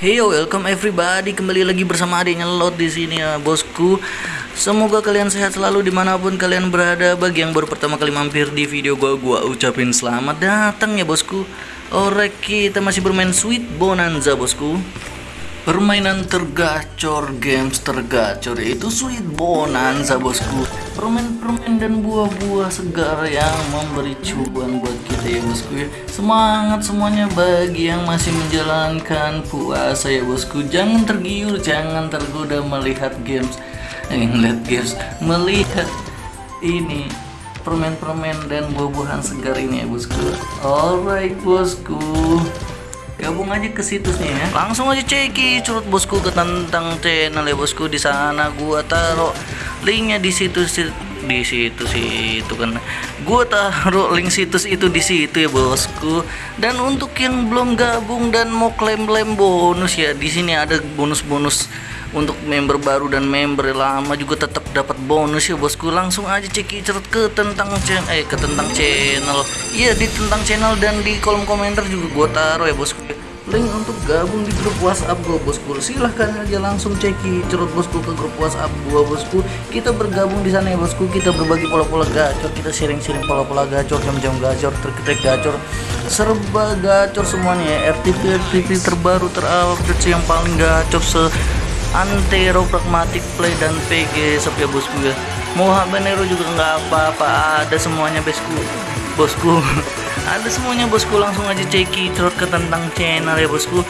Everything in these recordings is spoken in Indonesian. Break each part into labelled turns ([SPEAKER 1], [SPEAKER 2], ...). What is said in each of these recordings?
[SPEAKER 1] Hey yo, welcome everybody kembali lagi bersama adiknya Lot di sini ya bosku. Semoga kalian sehat selalu di mana pun kalian berada. Bagi yang baru pertama kali mampir di video gua, gua ucapin selamat datang ya bosku. Alright, kita masih bermain Sweet Bonanza bosku. Permainan tergacor, games tergacor yaitu Sweet Bonanza bosku Permen-permen dan buah-buah segar yang memberi cuan buat kita ya bosku ya. Semangat semuanya bagi yang masih menjalankan puasa ya bosku. Jangan tergiur, jangan tergoda melihat games. Eh, melihat games, melihat ini permen-permen dan buah-buahan segar ini ya bosku. Alright bosku. Gabung aja ke situsnya ya. Langsung aja ceki curut bosku ke tentang channel ya bosku. Di sana gua taruh linknya di situs di situ sih itu kan. Gua taruh link situs itu di situ ya bosku. Dan untuk yang belum gabung dan mau klaim-klaim bonus ya di sini ada bonus-bonus untuk member baru dan member lama juga tetap dapat bonus ya bosku. Langsung aja cek cerut ke tentang channel eh ke tentang channel. Iya di tentang channel dan di kolom komentar juga gua taruh ya bosku link untuk gabung di grup WhatsApp gua bosku. Silahkan aja langsung ceki cerut bosku ke grup WhatsApp gua bosku. Kita bergabung di sana ya bosku. Kita berbagi pola-pola gacor kita sharing-sharing pola-pola gacor jam-jam gacor trik-trik gacor. Serba gacor semuanya ya. RTP RTP terbaru terupdate yang paling gacor se antero pragmatic play dan PG ya bosku ya. Mau habanero juga nggak apa-apa. Ada semuanya bosku. Bosku ada semuanya bosku. Langsung aja ceki terus ke tentang channel ya bosku.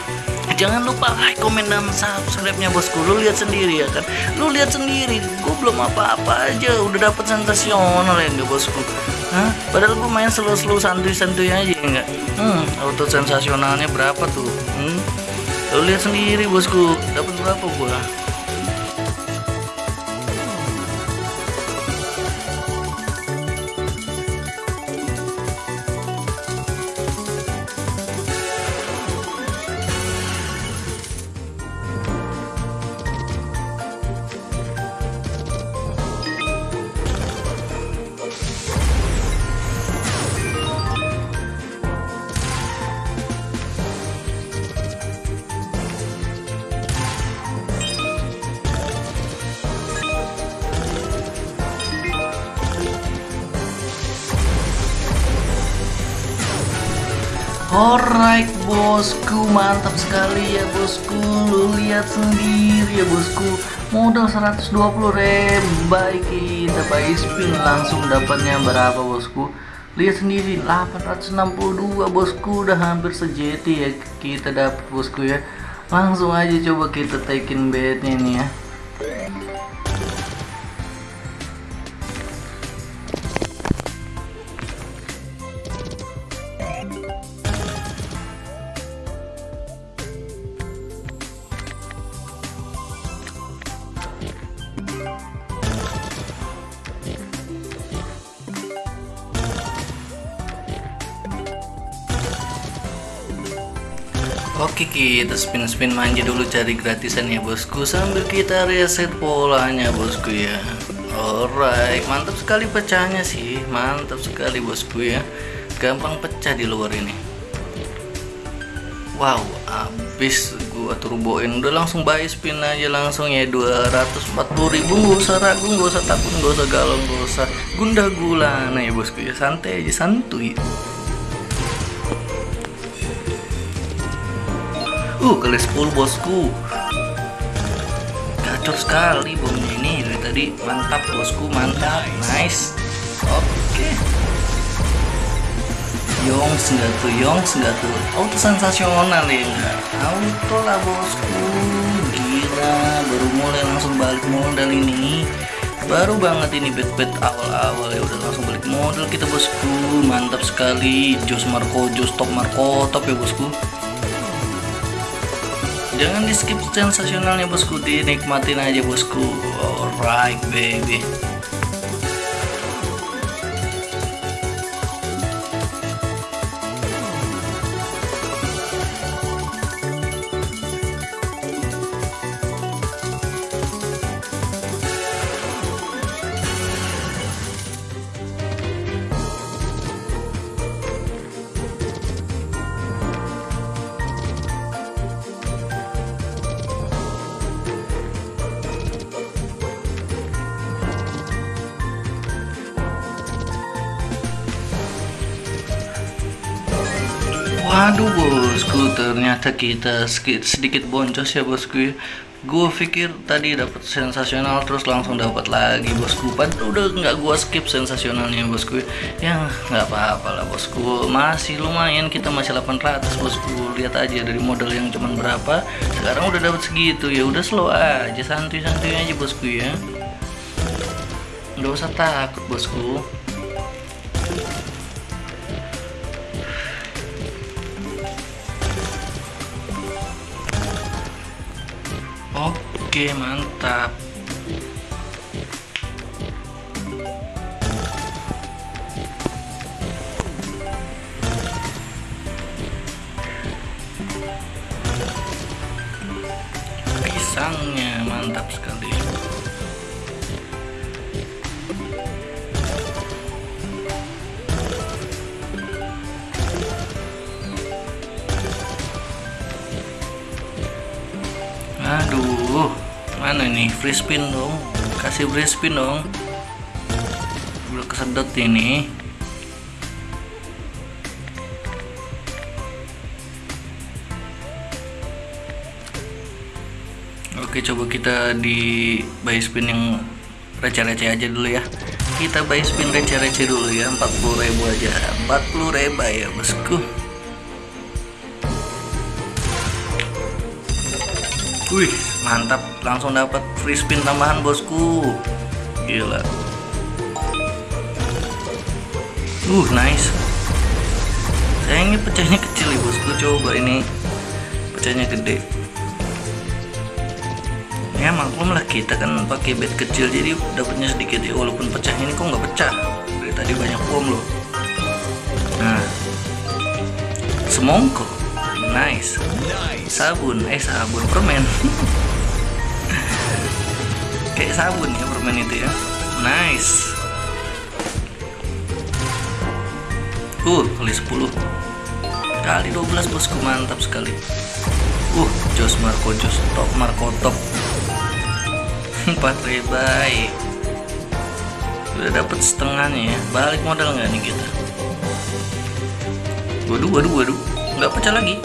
[SPEAKER 1] Jangan lupa like komen dan subscribe nya bosku. Lu lihat sendiri ya kan? Lu lihat sendiri. Gue belum apa-apa aja. Udah dapet sensasional ya enggak bosku? Hah? Padahal gue main slow-slow santuy-santuy aja enggak Hmm, auto sensasionalnya berapa tuh? Hmm? Lu lihat sendiri bosku, dapat berapa gua? Alright bosku mantap sekali ya bosku. Lu lihat sendiri ya bosku. Modal 120 baik kita buy spin langsung dapatnya berapa bosku? Lihat sendiri 862 bosku. Udah hampir sejeti ya kita dapat bosku ya. Langsung aja coba kita taikin bednya nih ya Oke kita spin-spin manja dulu cari gratisan ya bosku. Sambil kita reset polanya bosku ya. Alright mantap sekali pecahnya sih. Mantap sekali bosku ya. Gampang pecah di luar ini. Wow abis gua turboin. Udah langsung buy spin aja langsung ya. 240 ribu. Gak usah ragu gak usah takut gak usah galau gak usah gundah gulana ya bosku ya. Santai aja santuy Uh, kali 10 bosku. Gacor sekali bom ini dari tadi. Mantap bosku, mantap. Nice. Oke. Okay. Yongs enggak tuh, Yongs. Auto sensasional ya. Auto lah bosku. Gila, baru mulai langsung balik modal ini. Baru banget ini bet-bet awal-awal ya udah langsung balik modal kita bosku. Mantap sekali. Jos Marco, Jos Top Marco, top ya bosku jangan di skip sensasionalnya bosku. Dinikmatin aja bosku. Alright baby Waduh bosku, ternyata kita sedikit, sedikit boncos ya bosku. Gue pikir tadi dapat sensasional terus langsung dapat lagi bosku. Padahal udah nggak gue skip sensasionalnya bosku. Ya nggak apa-apa lah bosku. Masih lumayan kita masih 800 bosku. Lihat aja dari modal yang cuman berapa. Sekarang udah dapat segitu ya. Udah slow aja, santuy-santuy aja bosku ya. Nggak usah takut bosku. Oke, mantap. Pisangnya mantap sekali. Aduh, mana nih free spin dong? Kasih free spin dong. Udah kesedot ini. Oke, coba kita di buy spin yang receh-receh aja dulu ya. Kita buy spin receh-receh dulu ya, 40.000 aja. 40.000 ya, bosku. Wih, mantap. Langsung dapat free spin tambahan, bosku. Gila. Uh, nice. Sayangnya pecahnya kecil ya, bosku. Coba ini pecahnya gede. Ya maklum lah kita kan pakai bed kecil jadi dapatnya sedikit ya walaupun pecah ini kok nggak pecah dari tadi banyak bom loh. Nah, semongko, nice sabun eh sabun permen kayak sabun ya permen itu ya. Nice. Uh kali 10 kali 12 bosku mantap sekali. Uh Jos Marco Jos top Marco top. 4 rebai udah dapet setengahnya ya. Balik modal nggak nih kita? Waduh waduh waduh. Nggak pecah lagi.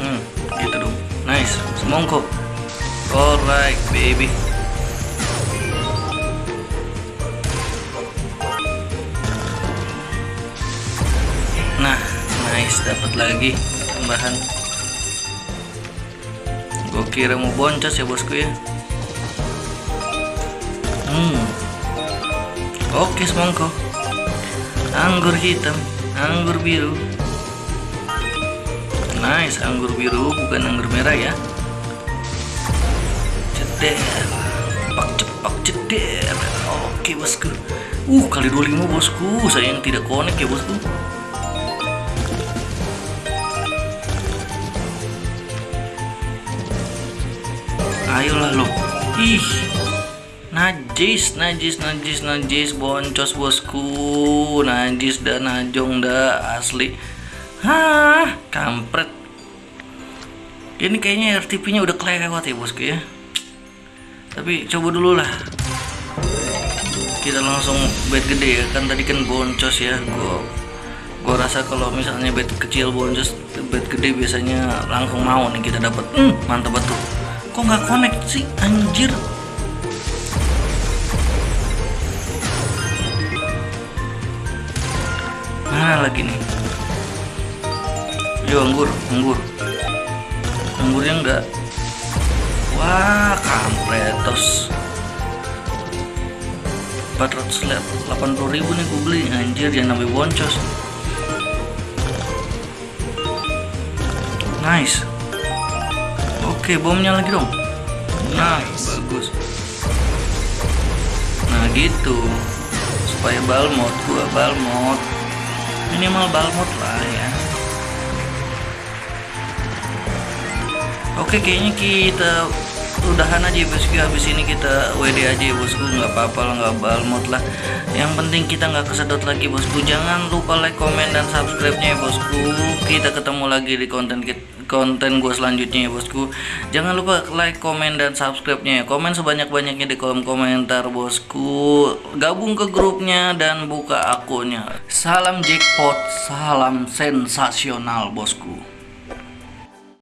[SPEAKER 1] Hmm gitu dong. Nice. Semongko. Alright baby nice dapat lagi tambahan. Gue kira mau boncos ya bosku ya. Hmm. Oke semongko anggur hitam anggur biru. Nice anggur biru bukan anggur merah ya. Ceder cepak cepak ceder oke bosku. Uh kali 25 bosku. Saya yang tidak connect ya bosku ayolah lo ih najis najis najis najis boncos bosku najis dan najong dah asli Hah, kampret. Ini kayaknya RTP-nya udah kelewat ya bosku ya. Tapi coba dulu lah. Kita langsung bed gede ya. Kan tadi kan boncos ya. Gua gua rasa kalau misalnya bed kecil boncos, bed gede biasanya langsung mau nih kita dapat. Hmm, mantap betul. Kok nggak connect sih, anjir? Mana lagi nih? Yo anggur, anggur. Anggurnya enggak. Wah, kampretos. 480 ribu nih gue beli anjir yang namanya boncos nice oke bomnya lagi dong. Nah bagus. Nah gitu. Supaya balmot gua balmot minimal balmot lah ya. Oke kayaknya kita udahan aja ya bosku. Habis ini kita WD aja ya bosku. Nggak apa-apa lah nggak balmot lah. Yang penting kita nggak kesedot lagi bosku. Jangan lupa like comment dan subscribe nya ya bosku. Kita ketemu lagi di konten konten gue selanjutnya ya bosku. Jangan lupa like comment dan subscribe nya ya. Komen sebanyak-banyaknya di kolom komentar bosku. Gabung ke grupnya dan buka akunnya. Salam jackpot salam sensasional bosku